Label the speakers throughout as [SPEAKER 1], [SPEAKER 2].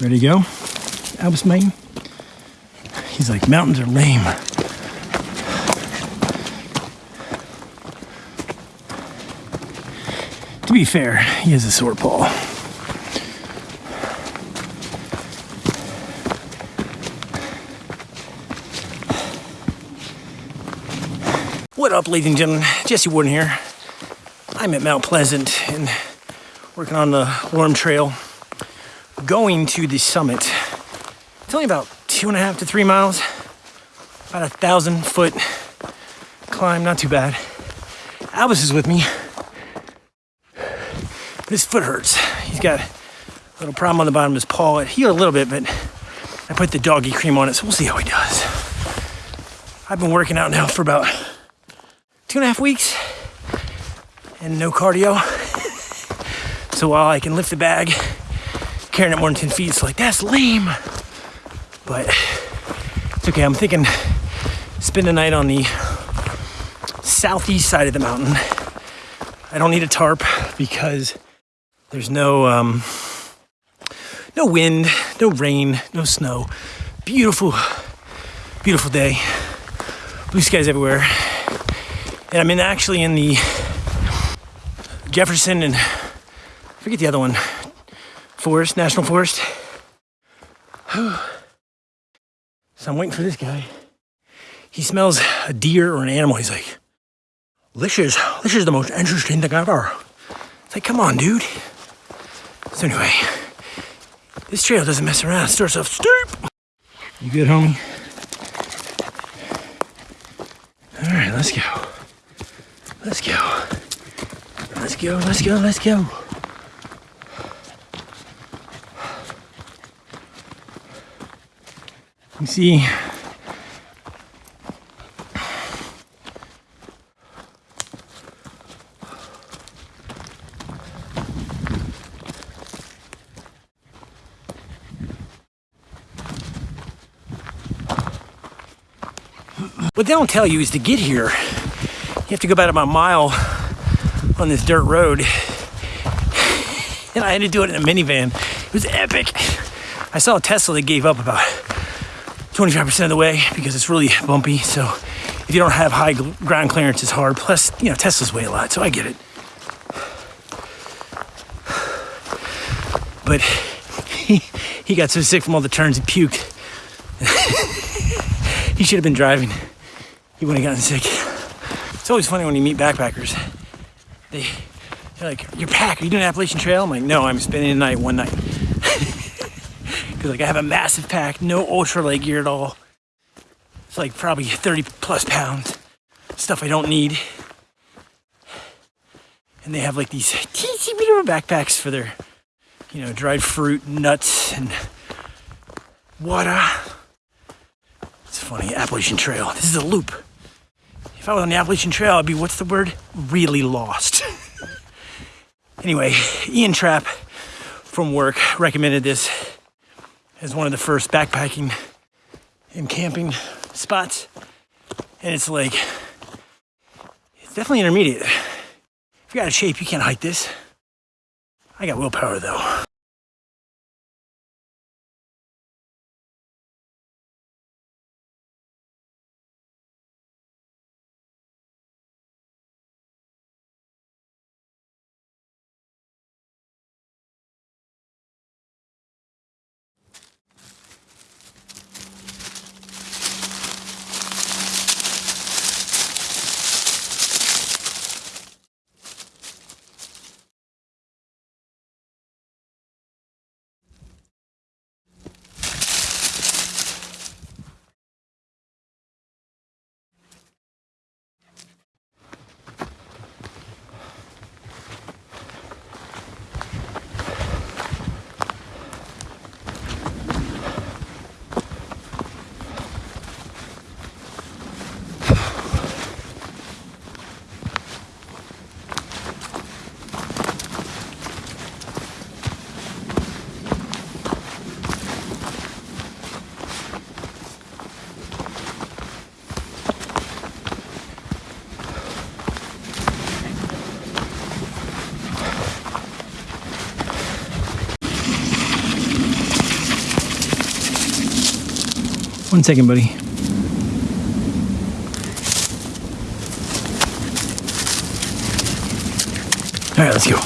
[SPEAKER 1] Ready to go? Albus Maine. He's like, mountains are lame. To be fair, he has a sore paw. What up, ladies and gentlemen? Jesse Warden here. I'm at Mount Pleasant and working on the Lanum Trail, going to the summit. It's only about two and a half to three miles, about a thousand foot climb, not too bad. Albus is with me. His foot hurts. He's got a little problem on the bottom of his paw. It healed a little bit, but I put the doggy cream on it, so we'll see how he does. I've been working out now for about two and a half weeks and no cardio. so while I can lift the bag, carrying it more than 10 feet, it's like, that's lame. But it's okay. I'm thinking spend the night on the southeast side of the mountain. I don't need a tarp because there's no um, no wind, no rain, no snow. Beautiful, beautiful day. Blue skies everywhere. And I'm in actually in the Jefferson and I forget the other one, Forest, National Forest. so I'm waiting for this guy. He smells a deer or an animal. He's like, this is, this is the most interesting thing ever. It's like, come on, dude. So anyway, this trail doesn't mess around. It starts off steep. You good, homie? All right, let's go. Let's go. Let's go, let's go, let's go. You see, What they don't tell you is to get here, you have to go about a mile on this dirt road. And I had to do it in a minivan. It was epic. I saw a Tesla that gave up about 25% of the way because it's really bumpy. So if you don't have high ground clearance, it's hard. Plus, you know, Teslas weigh a lot, so I get it. But he, he got so sick from all the turns, he puked. he should have been driving he wouldn't have gotten sick. It's always funny when you meet backpackers. They, they're like, you're packed, are you doing Appalachian Trail? I'm like, no, I'm spending the night one night. Because like I have a massive pack, no ultra ultralight gear at all. It's like probably 30 plus pounds. Stuff I don't need. And they have like these teensy bitty backpacks for their, you know, dried fruit, nuts, and water. It's funny, Appalachian Trail. This is a loop. If I was on the Appalachian Trail, I'd be, what's the word? Really lost. anyway, Ian Trapp from work recommended this as one of the first backpacking and camping spots. And it's like, it's definitely intermediate. If you got a shape, you can't hike this. I got willpower though. One second, buddy. All right, let's go.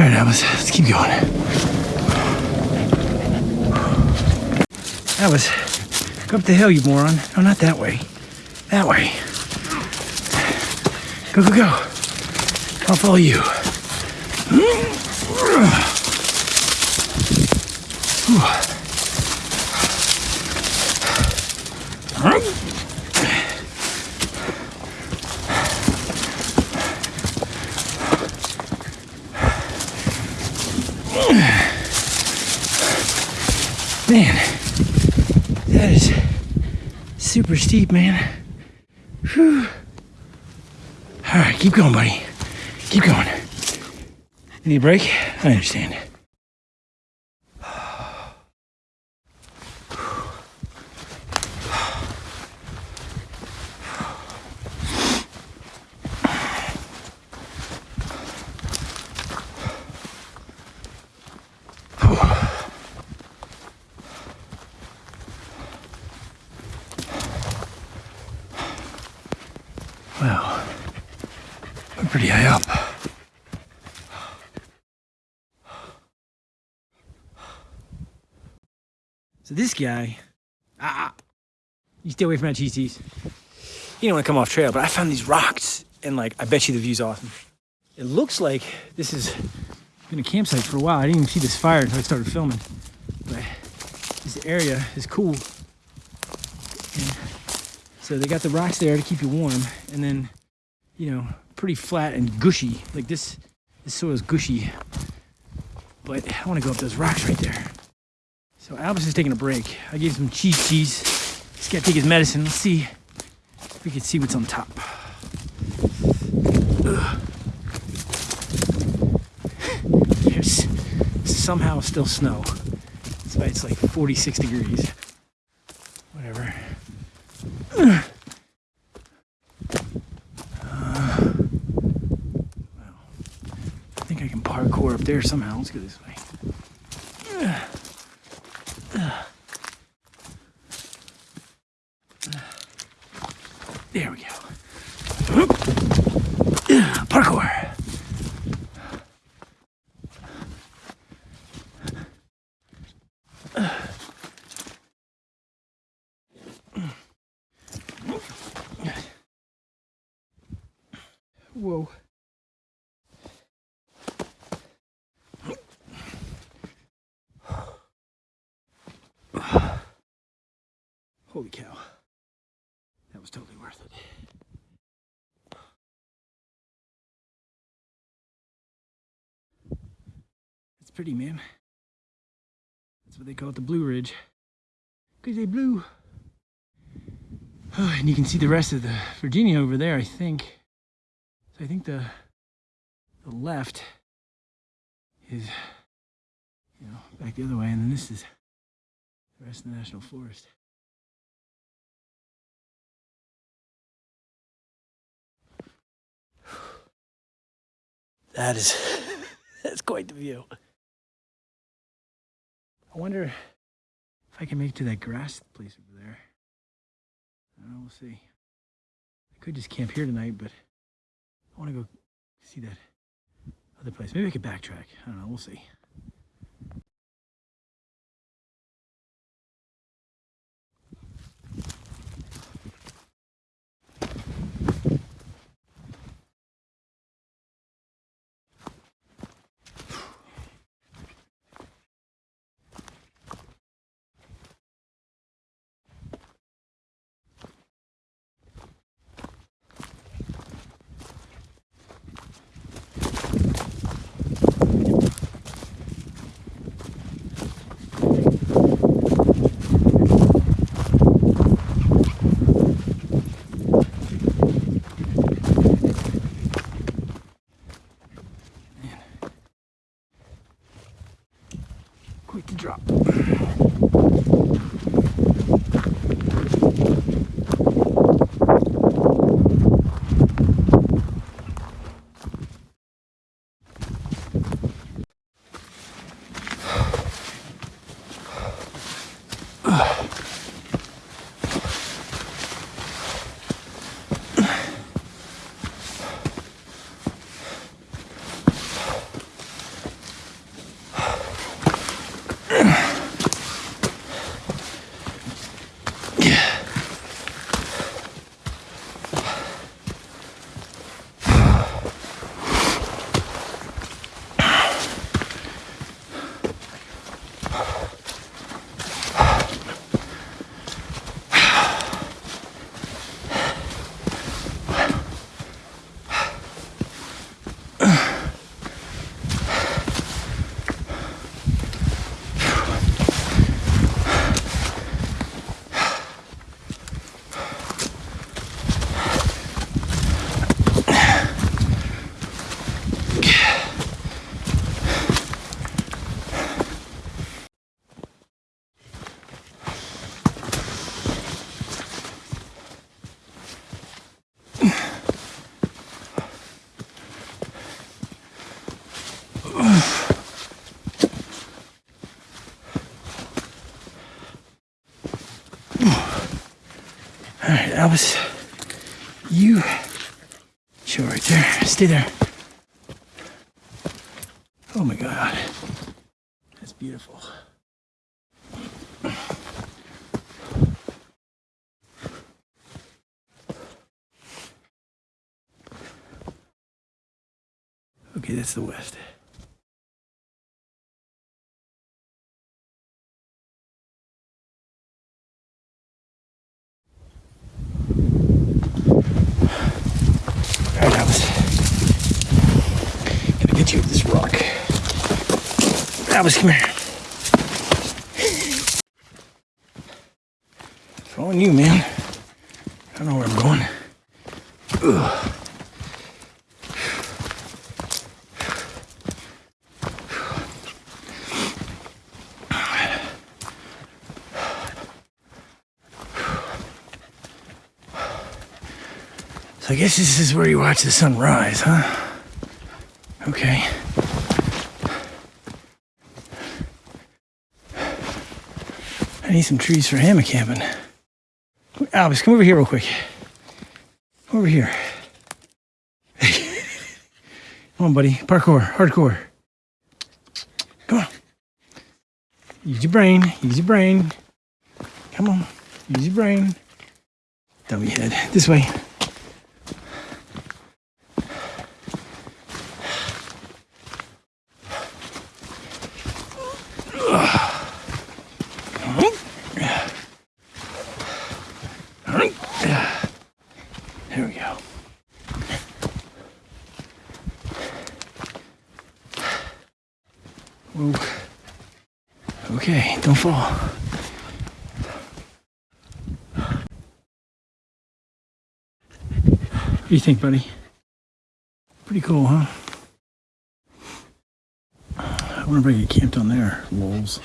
[SPEAKER 1] All right, Alice, let's keep going. Alice, go up the hill, you moron. No, not that way. That way. Go, go, go. I'll follow you. Hmm? Man, that is super steep, man. Whew. All right, keep going, buddy. Keep going. Need a break? I understand. This guy, ah, you stay away from that cheese You don't want to come off trail, but I found these rocks and like, I bet you the view's awesome. It looks like this has been a campsite for a while. I didn't even see this fire until I started filming. But this area is cool. And so they got the rocks there to keep you warm, and then, you know, pretty flat and gushy. Like this, this soil is gushy. But I want to go up those rocks right there. So Albus is taking a break. I gave him cheese cheese. He's got to take his medicine. Let's see if we can see what's on top. There's somehow still snow. So it's like 46 degrees. Whatever. I think I can parkour up there somehow. Let's go this way. Uh, uh. There we go. Uh, Parkour. Whoa. Holy cow. That was totally worth it. It's pretty, man. That's what they call it, the Blue Ridge. Because they blue. and you can see the rest of the Virginia over there, I think. So I think the the left is you know back the other way, and then this is the rest of the national forest. That is that's quite the view. I wonder if I can make it to that grass place over there. I don't know, we'll see. I could just camp here tonight, but I want to go see that other place. Maybe I could backtrack. I don't know, we'll see. Right, Albus, you chill right there. Stay there. Oh my God, that's beautiful. Okay, that's the west. All right, Albus. Gonna get you up this rock. Albus, come here. Following you, man. I don't know where I'm going. Ugh. So I guess this is where you watch the sun rise, huh? Okay. I need some trees for hammock camping. Albus, come over here real quick. Over here. come on, buddy. Parkour, hardcore. Come on. Use your brain. Use your brain. Come on. Use your brain. Dummy head. This way. There we go. Whoa. Okay, don't fall. What do you think, buddy? Pretty cool, huh? I wonder if I get camped on there. Lols.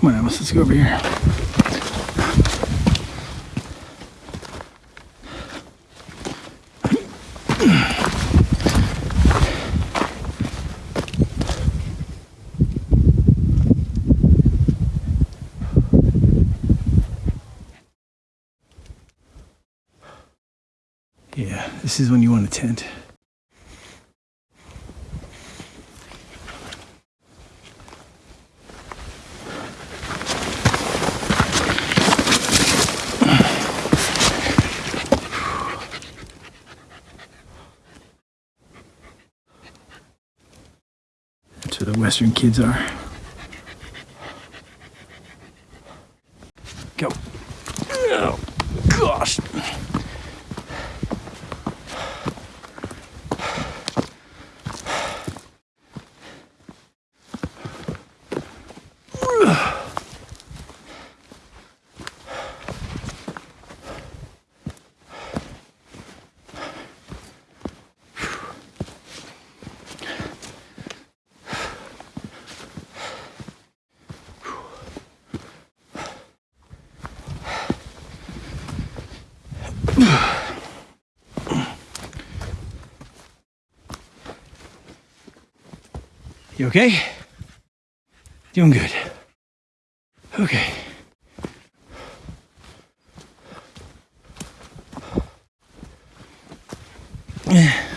[SPEAKER 1] Come on, Alice, let's go over here. Yeah, this is when you want a tent. Western kids are. Go. Oh, gosh. You okay? Doing good. Okay. Man.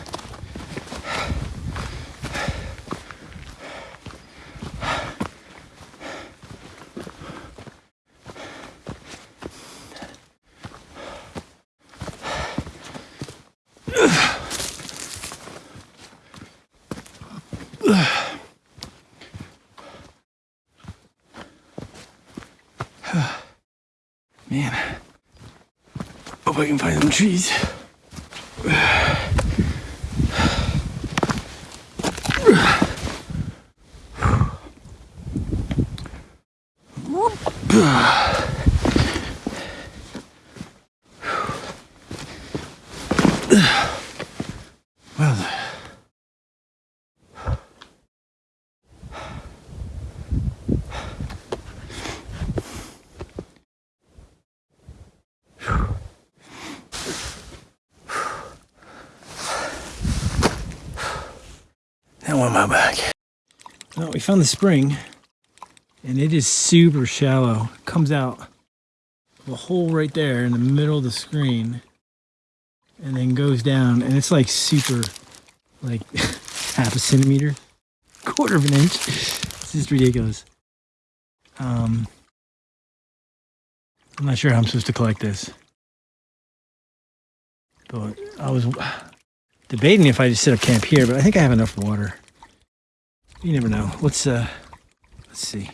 [SPEAKER 1] I can find some trees. Now on my back. Well, we found the spring, and it is super shallow. It comes out of a hole right there in the middle of the screen, and then goes down, and it's like super, like half a centimeter, quarter of an inch. It's just ridiculous. Um, I'm not sure how I'm supposed to collect this, but I was debating if I just set up camp here, but I think I have enough water. You never know. Let's uh let's see.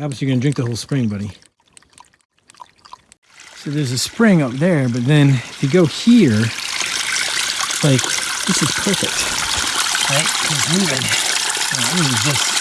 [SPEAKER 1] Obviously you're gonna drink the whole spring, buddy. So there's a spring up there, but then if you go here, like this is perfect. Right? Because even you know, even just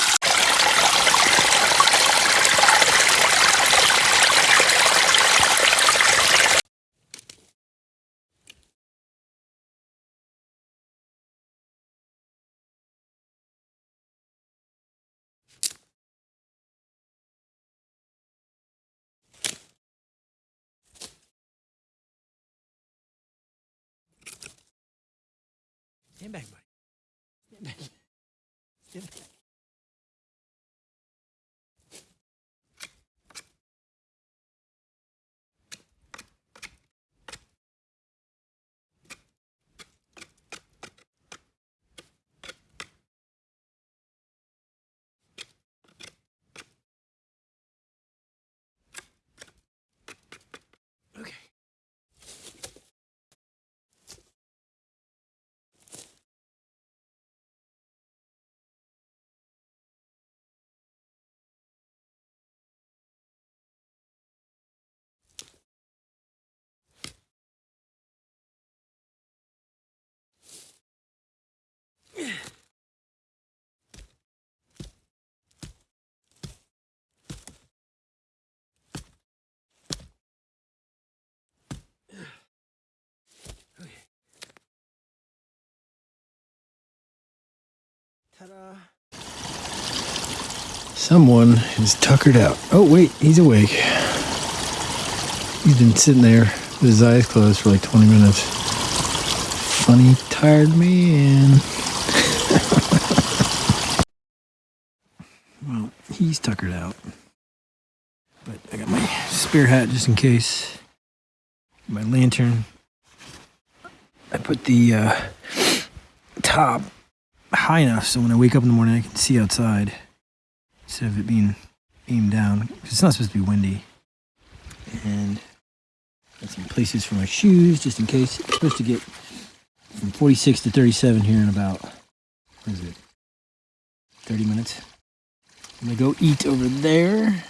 [SPEAKER 1] Someone is tuckered out. Oh, wait, he's awake. He's been sitting there with his eyes closed for like 20 minutes. Funny, tired man. well, he's tuckered out. But I got my spare hat just in case. My lantern. I put the uh, top high enough so when I wake up in the morning I can see outside instead of it being aimed down. It's not supposed to be windy. And got some places for my shoes just in case. It's supposed to get from 46 to 37 here in about, what is it, 30 minutes. I'm gonna go eat over there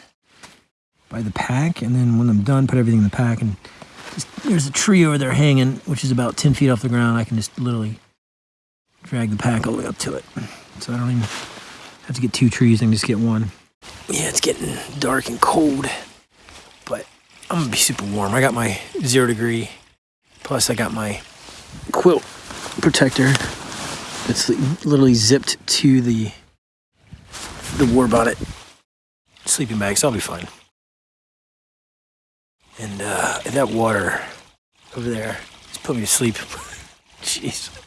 [SPEAKER 1] by the pack, and then when I'm done, put everything in the pack. And just, there's a tree over there hanging, which is about 10 feet off the ground. I can just literally drag the pack all the way up to it. So I don't even have to get two trees, I can just get one. Yeah, it's getting dark and cold, but I'm gonna be super warm. I got my zero degree, plus I got my quilt protector that's literally zipped to the the Warbonnet sleeping bag, so I'll be fine. And uh, that water over there just put me to sleep. Jeez.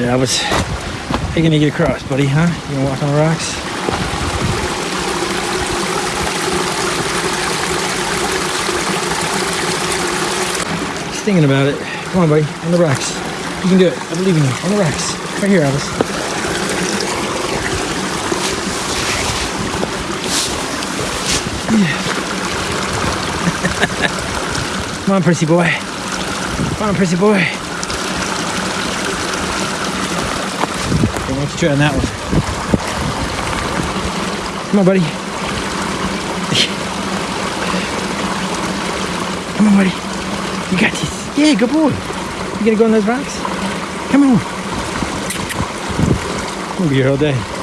[SPEAKER 1] All right, Albus. How you gonna get across, buddy, huh? You gonna walk on the rocks? Just thinking about it. Come on, buddy, on the rocks. You can do it. I believe in you. On the rocks. Right here, Albus. Yeah. Come on, Prissy boy. Come on, Prissy boy. Let's try on that one. Come on, buddy. Come on, buddy. You got this. Yeah, good boy. You gonna go on those rocks? Come on. We'll be here all day.